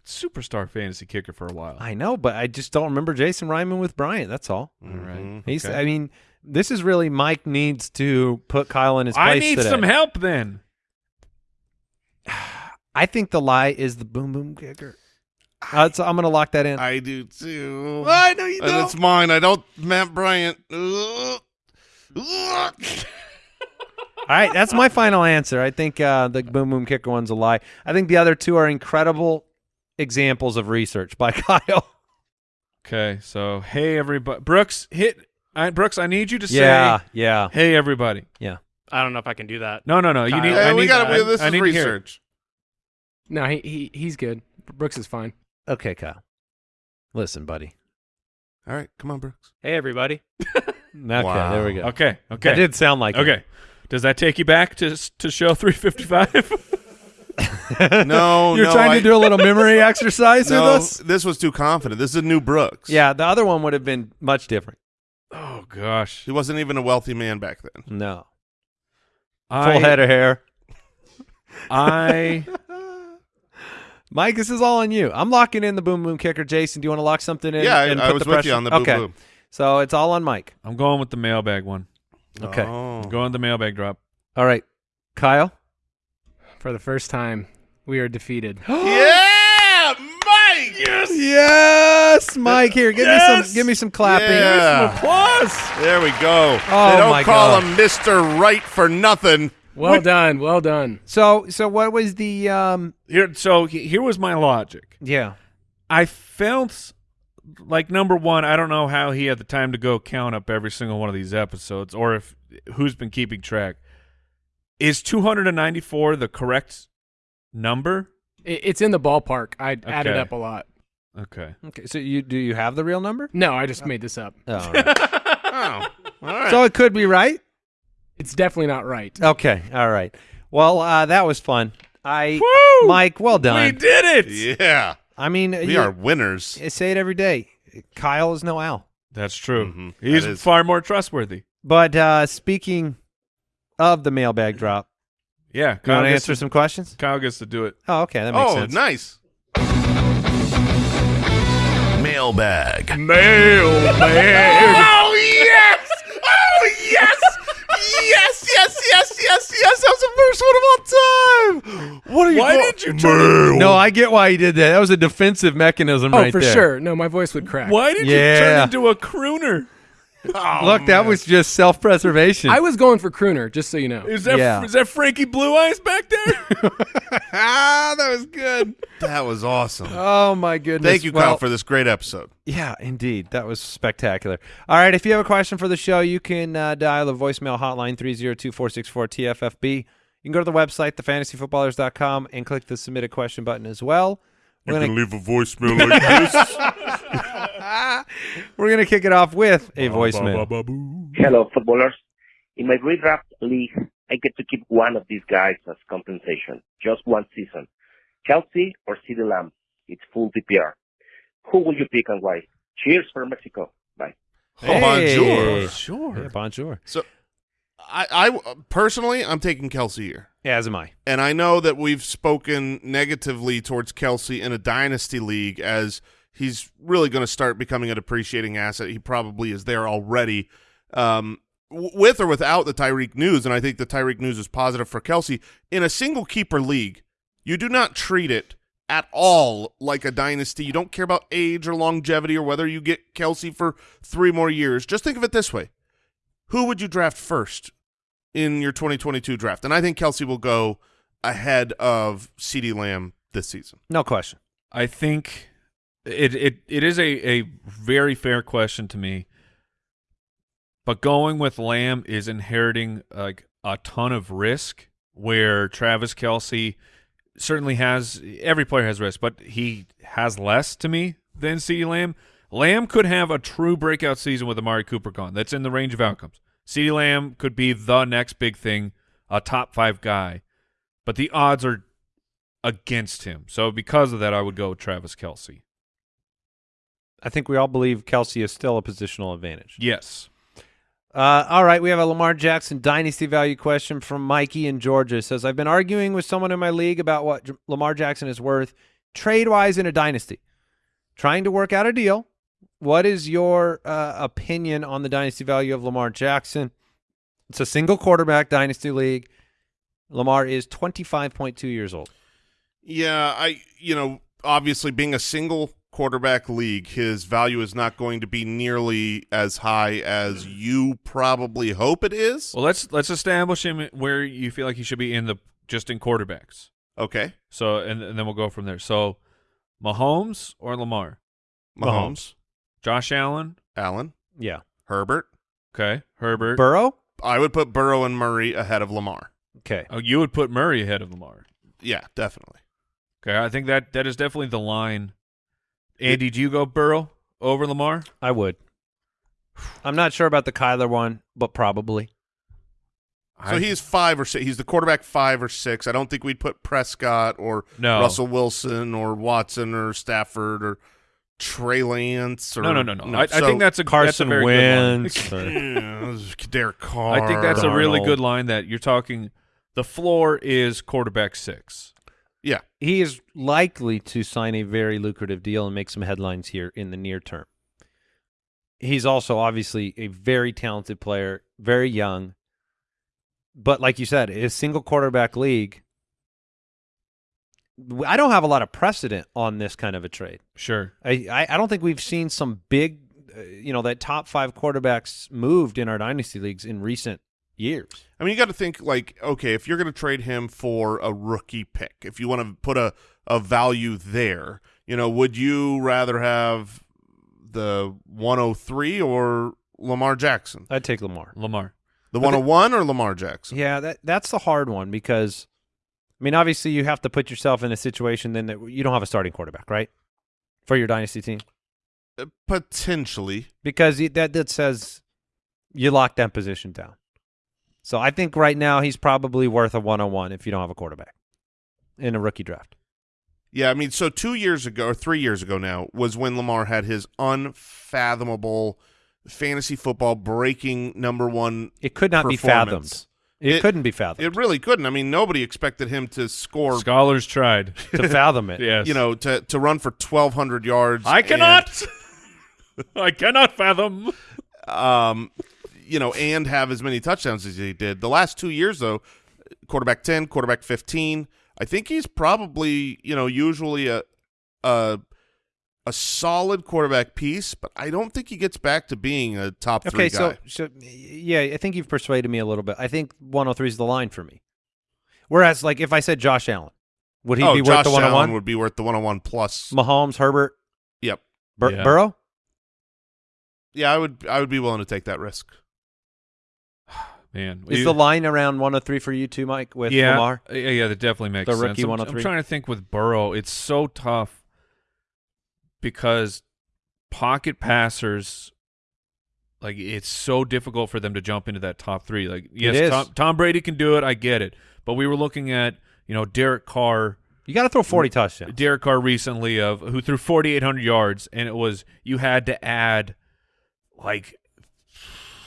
superstar fantasy kicker for a while. I know, but I just don't remember Jason rhyming with Bryant. That's all. All right. Mhm. He's. Okay. I mean, this is really Mike needs to put Kyle in his place I need today. some help then. I think the lie is the boom boom kicker. Uh, so I'm going to lock that in. I do too. I know you And it's mine. I don't. Matt Bryant. Ugh. Ugh. All right, that's my final answer. I think uh, the boom boom kicker one's a lie. I think the other two are incredible examples of research by Kyle. Okay, so hey everybody, Brooks, hit I, Brooks. I need you to yeah, say, yeah, "Hey everybody." yeah. I don't know if I can do that. No, no, no. You Kyle. need. Hey, I we need. got I, to. This I is need to hear it. research. no, he, he he's good. Brooks is fine. Okay, Kyle. Listen, buddy. All right, come on, Brooks. Hey, everybody. Okay, Wow. there we go. Okay, okay. That did sound like it. Okay. Does that take you back to to show 355? No, You're no, trying I- to do a little memory exercise No, with us? this was too confident. This is a new Brooks. Yeah, the other one would have been much different. Oh gosh. he wasn't even a wealthy man back then. No. I, Full head of hair. I Mike, this is all on you. I'm locking in the boom boom kicker. Jason, do you want to lock something in? Yeah, I- and I put was the with pressure? you on the boom okay. boom. So it's all on Mike. I'm going with the mailbag one. Okay. Oh. Going with the mailbag drop. All right, Kyle. For the first time, we are defeated. Yeah, Mike. Yes. Yes, Mike. Here, give me some. Give me some clapping. Yeah. Applause. There we go. Oh, they don't my call God. him Mister Right for nothing. Well done, well done. So, so what was the? um Here, so here was my logic. Yeah. I felt like number one, I don't know how he had the time to go count up every single one of these episodes, or if who's been keeping track. Is 294 the correct number? It's in the ballpark. I added up a lot. Okay. Okay. So you do you have the real number? No, I just made this up. Oh, all right. Oh, all right. so it could be right. It's definitely not right. Okay. All right. Well, uh, that was fun. I, Woo! Mike, well done. We did it. yeah, I mean, we you- are winners. I say it every day. Kyle is no Al. That's true. Mhm. He's That is- far more trustworthy. But uh, speaking of the mailbag drop, Yeah. you want to answer to- some questions? Kyle gets to do it. Oh, okay, that makes Oh, sense. Oh, nice. Mailbag. Oh yes! Oh yes! yes! Yes! Yes! Yes! Yes! That was the first one of all time. What are you? Why go- did you turn? No, I get why he did that. That was a defensive mechanism Oh, right for there. sure. No, my voice would crack. Why did you Yeah. turn into a crooner? Oh, Look, that was just self-preservation. I was going for crooner, just so you know. Is that Yeah. is that Frankie Blue Eyes back there? ah, that was good. that was awesome. Oh my goodness. Thank you, Kyle, for this great episode. Yeah, indeed. That was spectacular. All right, if you have a question for the show, you can uh, dial the voicemail hotline 302-464-TFFB. You can go to the website, thefantasyfootballers.com, and click the submit a question button as well. We're gonna, leave a voicemail like this. we're gonna kick it off with a voicemail. Hello, footballers. In my redraft league, I get to keep one of these guys as compensation. Just one season. Kelce or CeeDee Lamb. It's full PPR. Who will you pick and why? Cheers for Mexico. Bye. Oh, bonjour. Hey. Sure. Yeah, bonjour. So, I, I personally, I'm taking Kelce here. Yeah, as am I. And I know that we've spoken negatively towards Kelce in a dynasty league as he's really going to start becoming a depreciating asset. He probably is there already, um, with or without the Tyreek news. And I think the Tyreek news is positive for Kelce. In a single keeper league, you do not treat it at all like a dynasty. You don't care about age or longevity or whether you get Kelce for three more years. Just think of it this way. Who would you draft first in your 2022 draft? And I think Kelce will go ahead of CeeDee Lamb this season. No question. I think it it it is a a very fair question to me. But going with Lamb is inheriting like a ton of risk where Travis Kelce certainly has every player has risk, but he has less to me than CeeDee Lamb. Lamb could have a true breakout season with Amari Cooper gone. That's in the range of outcomes. CeeDee Lamb could be the next big thing, a top five guy, but the odds are against him. So because of that, I would go with Travis Kelce. I think we all believe Kelce is still a positional advantage. Yes. Uh, all right, we have a Lamar Jackson dynasty value question from Mikey in Georgia. It says, I've been arguing with someone in my league about what J- Lamar Jackson is worth trade-wise in a dynasty. Trying to work out a deal. What is your uh, opinion on the dynasty value of Lamar Jackson? It's a single quarterback dynasty league. Lamar is 25.2 years old. Yeah, I you know, obviously being a single quarterback league, his value is not going to be nearly as high as you probably hope it is. Well, let's let's establish him where you feel like he should be in the just in quarterbacks. Okay. So and, and then we'll go from there. So Mahomes or Lamar? Mahomes, Josh Allen. Allen, Yeah. Herbert. Okay. Herbert. Burrow? I would put Burrow and Murray ahead of Lamar. Okay. oh, you would put Murray ahead of Lamar. Yeah, definitely. Okay. I think that that is definitely the line. Andy, do you go Burrow over Lamar? I would. I'm not sure about the Kyler one, but probably. So he's five or six. He's the quarterback five or six. I don't think we'd put Prescott or No. Russell Wilson or Watson or Stafford or Trey Lance or No, no, no, no. I, I So- think that's a Carson that's a very good Wentz. line. Yeah, Derek Carr. I think that's a really good line that you're talking. The floor is quarterback six. Yeah. he is likely to sign a very lucrative deal and make some headlines here in the near term. He's also obviously a very talented player, very young. But like you said, a single quarterback league. I don't have a lot of precedent on this kind of a trade. Sure. I, I, I don't think we've seen some big, uh, you know, that top five quarterbacks moved in our dynasty leagues in recent years. I mean, you got to think like, okay, if you're going to trade him for a rookie pick, if you want to put a a value there, you know, would you rather have the 103 or Lamar Jackson? I'd take Lamar. Lamar. The But the- 101 or Lamar Jackson? Yeah, that that's the hard one because, I mean, obviously you have to put yourself in a situation then that you don't have a starting quarterback, right, for your dynasty team, Uh, Potentially. because that that says you lock that position down. So I think right now he's probably worth a one on one if you don't have a quarterback in a rookie draft. Yeah, I mean, so two years ago or three years ago now was when Lamar had his unfathomable fantasy football breaking number one. It could not be fathomed. It, It- couldn't be fathomed It really couldn't. I mean, nobody expected him to score, Scholars tried. to fathom it. yes. you know, to to run for twelve hundred yards. I and- cannot. I cannot fathom. um, you know, and have as many touchdowns as he did. The last two years, though, quarterback ten, quarterback fifteen. I think he's probably, you know, usually a a a solid quarterback piece, but I don't think he gets back to being a top three Okay, guy. so so yeah, I think you've persuaded me a little bit. I think 103 is the line for me. Whereas, like, if I said Josh Allen, would he oh, be Josh worth the Allen 101? would be worth the one on one plus. Mahomes, Herbert, Yep. Bur- Yeah. Burrow. Yeah, I would I would be willing to take that risk. Man, Is the line around 103 for you too, Mike, with yeah, Lamar? Uh, yeah, yeah, that definitely makes The sense. rookie I'm- 103? I'm oh trying to think with Burrow. It's so tough because pocket passers, like it's so difficult for them to jump into that top three. Like, yes. Tom, Tom Brady can do it. I get it, but we were looking at you know Derek Carr. You got to throw 40 touchdowns. Derek Carr recently of who threw 4,800 yards, and it was you had to add like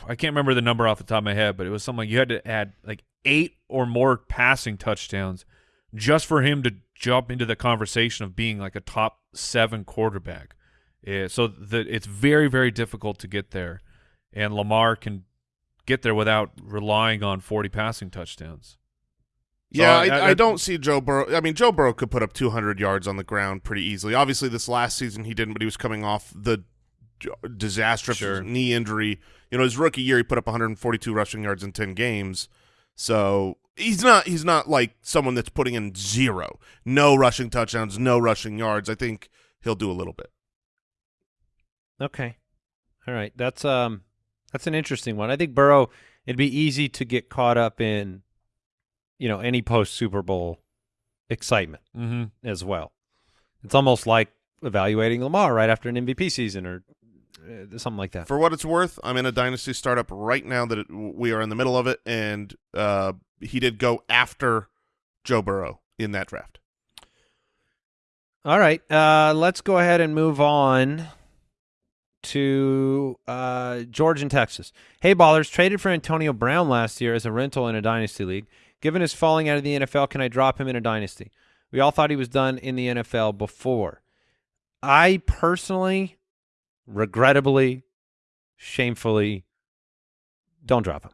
I can't remember the number off the top of my head, but it was something like you had to add like eight or more passing touchdowns just for him to jump into the conversation of being like a top seven quarterback. Yeah, so the, it's very very difficult to get there, and Lamar can get there without relying on 40 passing touchdowns. So Yeah, I- I, I- don't see Joe Burrow. I mean, Joe Burrow could put up 200 yards on the ground pretty easily. Obviously, this last season he didn't, but he was coming off the disastrous Sure. knee injury. You know, his rookie year he put up 142 rushing yards in 10 games. So he's not he's not like someone that's putting in zero, no rushing touchdowns, no rushing yards. I think he'll do a little bit. Okay. All right. That's um that's an interesting one. I think Burrow it'd be easy to get caught up in you know any post Super Bowl excitement Mm-hmm. as well. It's almost like evaluating Lamar right after an MVP season or uh, something like that. For what it's worth, I'm in a dynasty startup right now that it, we are in the middle of it, and uh, he did go after Joe Burrow in that draft. All right. Uh let's go ahead and move on to uh George in Texas. Hey ballers, traded for Antonio Brown last year as a rental in a dynasty league. Given his falling out of the NFL, can I drop him in a dynasty? We all thought he was done in the NFL before. I personally, regrettably, shamefully, don't drop him.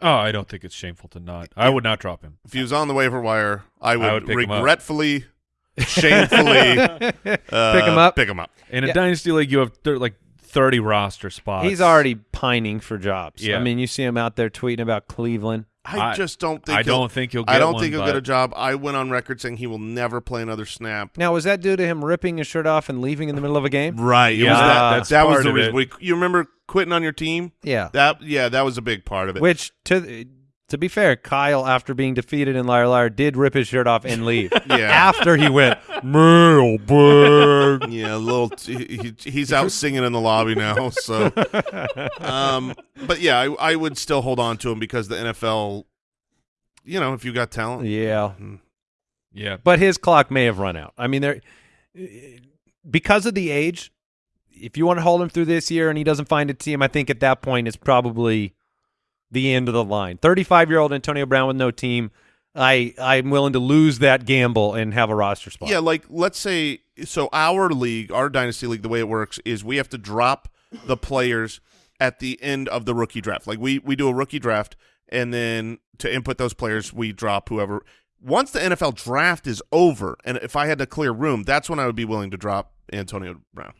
Oh, I don't think it's shameful to not. I would not drop him. If he was on the waiver wire, I would, would pick him up. regretfully, shamefully uh, Pick him up. Pick him up. In a Yeah. dynasty league, you have thir- like thirty roster spots. He's already pining for jobs. Yeah. I mean, you see him out there tweeting about Cleveland. I, I- just don't think. I he'll- don't think he'll get I don't one, think he'll get a job. I went on record saying he will never play another snap. Now, was that due to him ripping his shirt off and leaving in the middle of a game? Right. It Yeah, was that. that's that was the of reason. it. We, you remember quitting on your team? Yeah. That yeah, that was a big part of it. Which to to be fair, Kyle, after being defeated in Liar Liar, did rip his shirt off and leave. Yeah. After he went mailbag. Yeah, a little. T- he, he's out singing in the lobby now. So, um, but yeah, I, I would still hold on to him because the NFL, you know, if you got talent, yeah. Yeah, But his clock may have run out. I mean, there because of the age. If you want to hold him through this year and he doesn't find a team, I think at that point it's probably the end of the line. Thirty-five year old Antonio Brown with no team. I I'm willing to lose that gamble and have a roster spot. Yeah, like let's say so our league, our dynasty league, the way it works is we have to drop the players at the end of the rookie draft. Like we we do a rookie draft and then to input those players, we drop whoever. Once the NFL draft is over, and if I had to clear room, that's when I would be willing to drop Antonio Brown.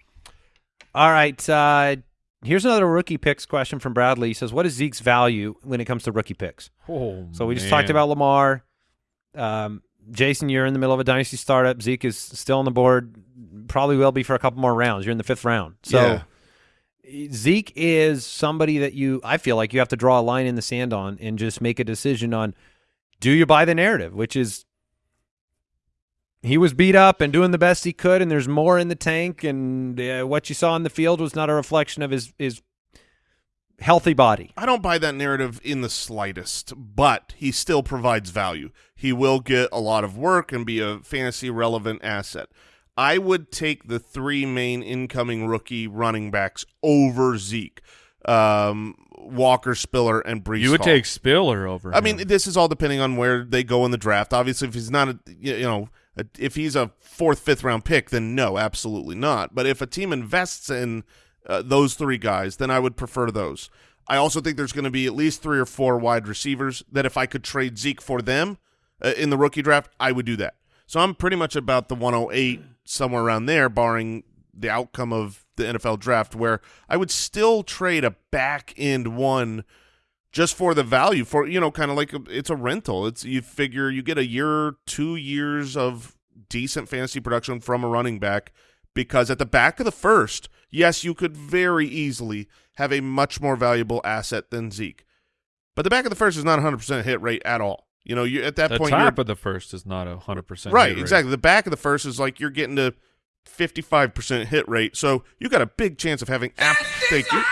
All right. Uh, here's another rookie picks question from Bradley. He says, "What is Zeke's value when it comes to rookie picks?" Oh, So we just man. talked about Lamar. Um, Jason, you're in the middle of a dynasty startup. Zeke is still on the board. Probably will be for a couple more rounds. You're in the fifth round. So Zeke is somebody that you I feel like you have to draw a line in the sand on and just make a decision on do you buy the narrative, which is he was beat up and doing the best he could and there's more in the tank and uh, what you saw in the field was not a reflection of his his healthy body. I don't buy that narrative in the slightest, but he still provides value. He will get a lot of work and be a fantasy relevant asset. I would take the three main incoming rookie running backs over Zeke, um, Walker, Spiller, and Breece. You would Hall. take Spiller over. I him. mean, this is all depending on where they go in the draft. Obviously, if he's not a you know a, if he's a fourth, fifth round pick, then no, absolutely not. But if a team invests in uh, those three guys, then I would prefer those. I also think there's going to be at least three or four wide receivers that if I could trade Zeke for them uh, in the rookie draft, I would do that. So I'm pretty much about the 108 somewhere around there, barring the outcome of the NFL draft, where I would still trade a back end one just for the value for you know kind of like a, it's a rental. It's you figure you get a year two years of decent fantasy production from a running back because at the back of the first yes you could very easily have a much more valuable asset than zeke. But the back of the first is not 100% hit rate at all. You know you at that the point top of the first is not a hundred percent. right exactly. The back of the first is like you're getting to 55% hit rate. So you got a big chance of having ab- thank you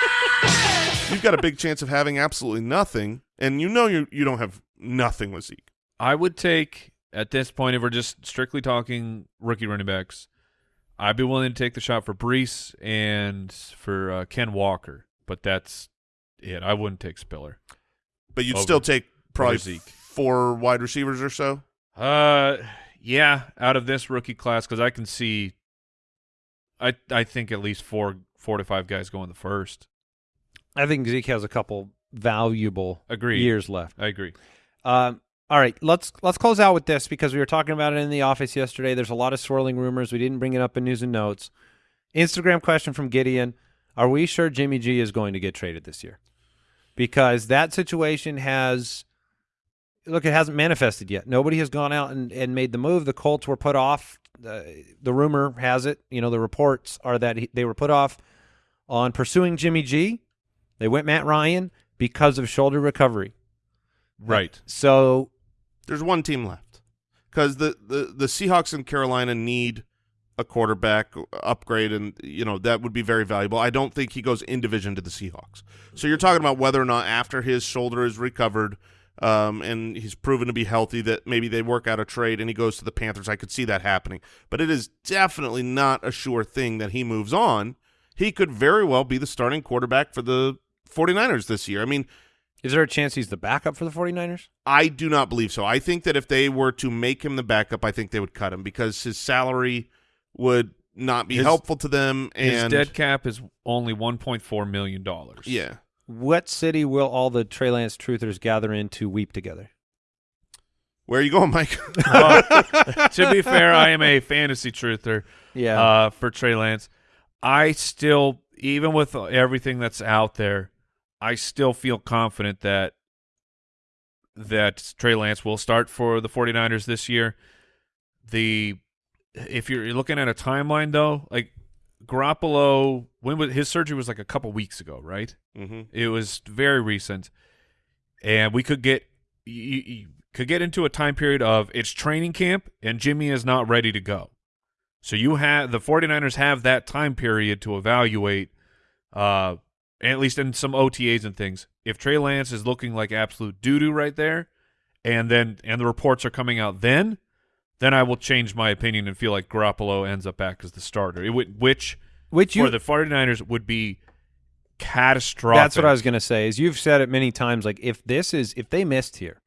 you've got a big chance of having absolutely nothing, and you know you you don't have nothing with Zeke. I would take at this point if we're just strictly talking rookie running backs. I'd be willing to take the shot for Breece and for uh, Ken Walker, but that's it. I wouldn't take Spiller. But you'd Over- still take probably Zeke. four wide receivers or so. Uh, yeah, out of this rookie class because I can see. I I think at least four four to five guys go in the first. I think Zeke has a couple valuable Agreed. years left. I agree. Um, all right, let's let's close out with this because we were talking about it in the office yesterday. There's a lot of swirling rumors. We didn't bring it up in news and notes. Instagram question from Gideon: Are we sure Jimmy G is going to get traded this year? Because that situation has look, it hasn't manifested yet. Nobody has gone out and, and made the move. The Colts were put off. Uh, the rumor has it, you know, the reports are that he, they were put off on pursuing Jimmy G. They went Matt Ryan because of shoulder recovery. Right. So There's one team left because the, the the Seahawks in Carolina need a quarterback upgrade, and you know that would be very valuable. I don't think he goes in division to the Seahawks. So you're talking about whether or not after his shoulder is recovered. Um, and he's proven to be healthy that maybe they work out a trade and he goes to the Panthers. I could see that happening, but it is definitely not a sure thing that he moves on. He could very well be the starting quarterback for the 49ers this year. I mean, Is there a chance he's the backup for the 49ers? I do not believe so. I think that if they were to make him the backup, I think they would cut him because his salary would not be His- helpful to them. His And dead cap is only one point four million dollars. yeah, What city will all the Trey Lance truthers gather in to weep together? where are you going, Mike? to be fair, I am a fantasy truther. Yeah. uh, for Trey Lance. I still, even with everything that's out there, I still feel confident that that Trey Lance will start for the 49ers this year. The if you're looking at a timeline though, like Garoppolo, when was his surgery was like a couple weeks ago, right? mm-hmm. It was very recent, and we could get you, you could get into a time period of it's training camp and Jimmy is not ready to go. So you have the 49ers have that time period to evaluate, uh, at least in some OTAs and things. If Trey Lance is looking like absolute doo doo right there, and then and the reports are coming out then, then I will change my opinion and feel like Garoppolo ends up back as the starter. It would, which Which you for the 49ers would be catastrophic. That's what I was going to say. Is you've said it many times like if this is if they missed here,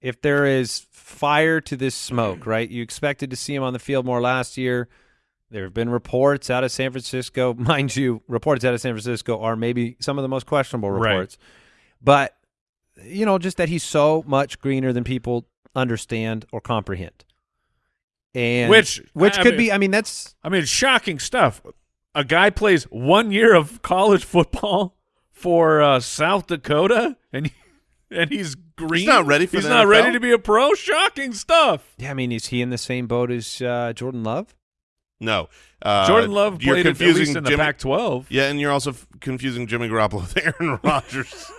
if there is fire to this smoke, right? You expected to see him on the field more last year. There have been reports out of San Francisco, mind you, reports out of San Francisco are maybe some of the most questionable Right. reports. But you know, just that he's so much greener than people understand or comprehend. And Which- which I could mean- be I mean that's I mean, shocking stuff. A guy plays one year of college football for uh, South Dakota, and and he's green. not ready for He's the not NFL? ready to be a pro. Shocking stuff. yeah, I mean, is he in the same boat as uh, Jordan Love? No, uh, Jordan Love you're played at confusing least in the Jimmy- Pac-12. Yeah, and you're also f- confusing Jimmy Garoppolo with Aaron Rodgers.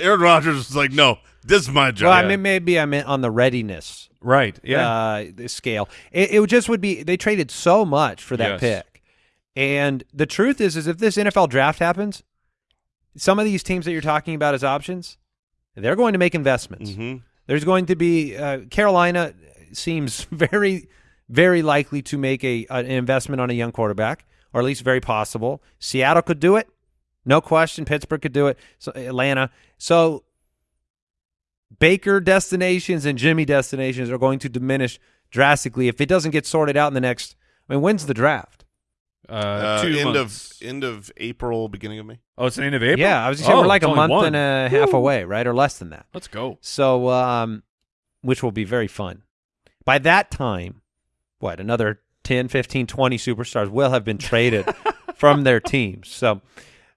Aaron Rodgers is like, no, this is my job. Well, I mean, maybe I meant on the readiness Right. Yeah. uh, the scale. It, it just would be they traded so much for that Yes. pick, and the truth is, is if this NFL draft happens, some of these teams that you're talking about as options, they're going to make investments. Mhm. There's going to be uh, Carolina seems very, very likely to make a an investment on a young quarterback, or at least very possible. Seattle could do it, no question. Pittsburgh could do it. So Atlanta. So Baker destinations and Jimmy destinations are going to diminish drastically if it doesn't get sorted out in the next. I mean, when's the draft? uh, Uh, end months. of end of April, beginning of May. oh, it's the end of April. Yeah, I was just saying Oh, we're like a month one. and a half away, right, or less than that. Let's go. So, um, which will be very fun. By that time, what, another 10, 15, 20 superstars will have been traded from their teams. So,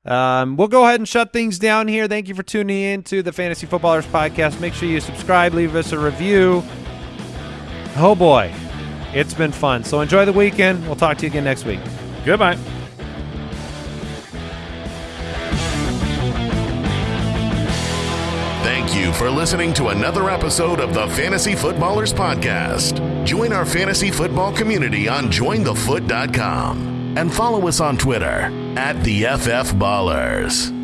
um, we'll go ahead and shut things down here. Thank you for tuning in to the Fantasy Footballers Podcast. Make sure you subscribe, leave us a review. Oh, boy. It's been fun. So, enjoy the weekend. We'll talk to you again next week. Goodbye. Thank you for listening to another episode of the Fantasy Footballers Podcast. Join our fantasy football community on jointhefoot.com and follow us on Twitter at the FF Ballers.